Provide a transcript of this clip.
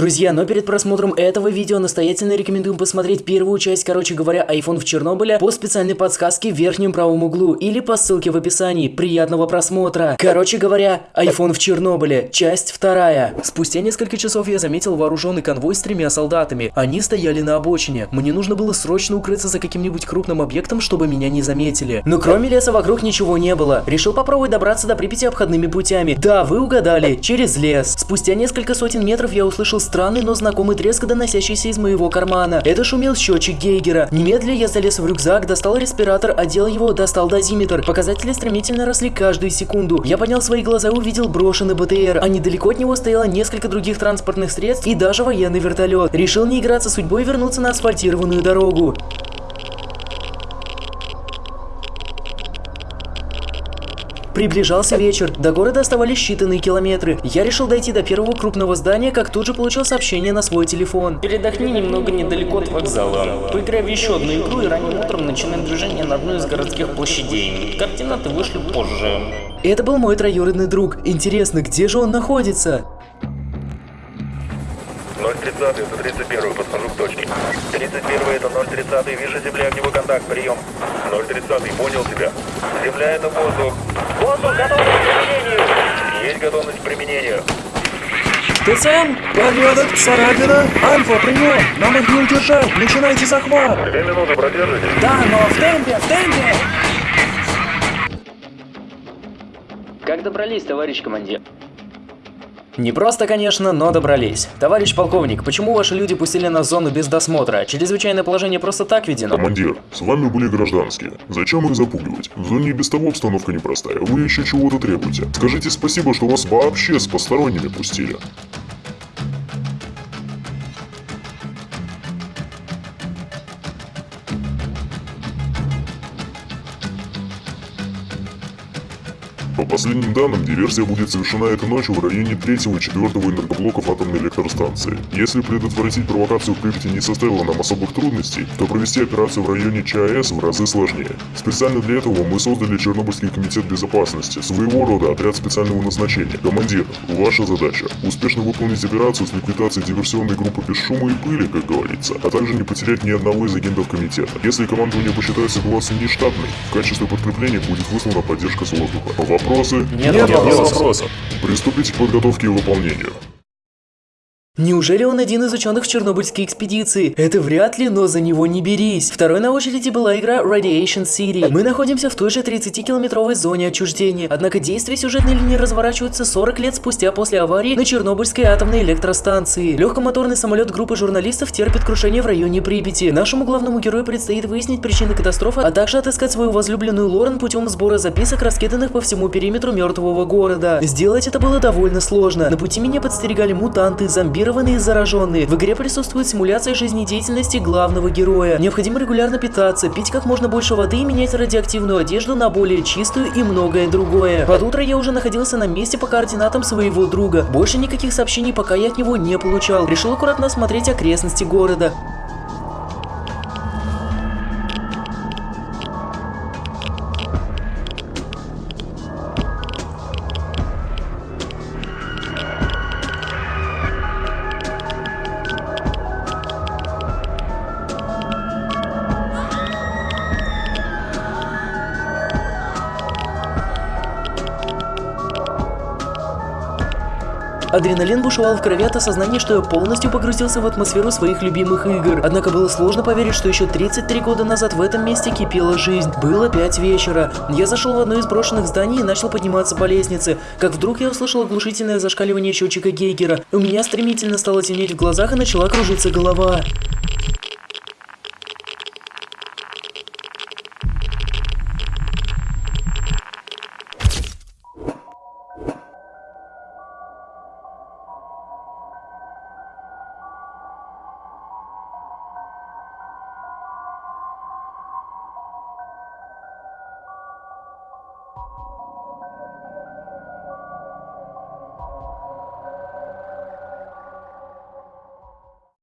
Друзья, но перед просмотром этого видео настоятельно рекомендуем посмотреть первую часть, короче говоря, iPhone в Чернобыле по специальной подсказке в верхнем правом углу или по ссылке в описании. Приятного просмотра! Короче говоря, iPhone в Чернобыле, часть вторая. Спустя несколько часов я заметил вооруженный конвой с тремя солдатами. Они стояли на обочине. Мне нужно было срочно укрыться за каким-нибудь крупным объектом, чтобы меня не заметили. Но кроме леса вокруг ничего не было. Решил попробовать добраться до Припяти обходными путями. Да, вы угадали, через лес. Спустя несколько сотен метров я услышал странный, но знакомый треск, доносящийся из моего кармана. Это шумел счетчик Гейгера. Немедля я залез в рюкзак, достал респиратор, одел его, достал дозиметр. Показатели стремительно росли каждую секунду. Я поднял свои глаза и увидел брошенный БТР, а недалеко от него стояло несколько других транспортных средств и даже военный вертолет. Решил не играться судьбой и вернуться на асфальтированную дорогу. Приближался вечер, до города оставались считанные километры. Я решил дойти до первого крупного здания, как тут же получил сообщение на свой телефон. Передохни немного недалеко от вокзала. Поиграй в еще одну игру и ранним утром начинай движение на одной из городских площадей. Координаты вышли позже. Это был мой троюродный друг. Интересно, где же он находится? 030 это 31 подхожу к точке. 31 это 030 вижу земля огневой контакт, прием. 030 понял тебя. Земля это воздух. Воздух, готовность к применению. Есть готовность к применению. ТЦМ? Порядок, царапина. Альфа, прием. Нам их не удержать. Начинайте захват. Две минуты продержитесь. Да, но в темпе, в темпе! Как добрались, товарищ командир? Не просто, конечно, но добрались. Товарищ полковник, почему ваши люди пустили нас в зону без досмотра? Чрезвычайное положение просто так введено? Командир, с вами были гражданские. Зачем их запугивать? В зоне и без того обстановка непростая. Вы еще чего-то требуете. Скажите спасибо, что вас вообще с посторонними пустили. По последним данным, диверсия будет совершена этой ночью в районе 3 и 4 энергоблоков атомной электростанции. Если предотвратить провокацию в Припяти не составило нам особых трудностей, то провести операцию в районе ЧАЭС в разы сложнее. Специально для этого мы создали Чернобыльский комитет безопасности, своего рода отряд специального назначения. Командир, ваша задача – успешно выполнить операцию с ликвидацией диверсионной группы без шума и пыли, как говорится, а также не потерять ни одного из агентов комитета. Если командование посчитает ситуацию нештатной, в качестве подкрепления будет выслана поддержка с воздуха. Вопросы? Нет Нет вопросов. вопросов. Приступите к подготовке и выполнению. Неужели он один из ученых в Чернобыльской экспедиции? Это вряд ли, но за него не берись. Второй на очереди была игра Radiation City. Мы находимся в той же 30-километровой зоне отчуждения, однако действия сюжетной линии разворачиваются 40 лет спустя после аварии на Чернобыльской атомной электростанции. Легкомоторный самолет группы журналистов терпит крушение в районе Припяти. Нашему главному герою предстоит выяснить причины катастрофы, а также отыскать свою возлюбленную Лорен путем сбора записок, раскиданных по всему периметру мертвого города. Сделать это было довольно сложно. На пути меня подстерегали мутанты, зомбированные и зараженные. В игре присутствует симуляция жизнедеятельности главного героя. Необходимо регулярно питаться, пить как можно больше воды и менять радиоактивную одежду на более чистую и многое другое. Под утро я уже находился на месте по координатам своего друга. Больше никаких сообщений пока я от него не получал. Решил аккуратно осмотреть окрестности города. Адреналин бушевал в крови от осознания, что я полностью погрузился в атмосферу своих любимых игр. Однако было сложно поверить, что еще 33 года назад в этом месте кипела жизнь. Было 5 вечера. Я зашел в одно из брошенных зданий и начал подниматься по лестнице. Как вдруг я услышал оглушительное зашкаливание счетчика Гейгера. У меня стремительно стало темнеть в глазах и начала кружиться голова.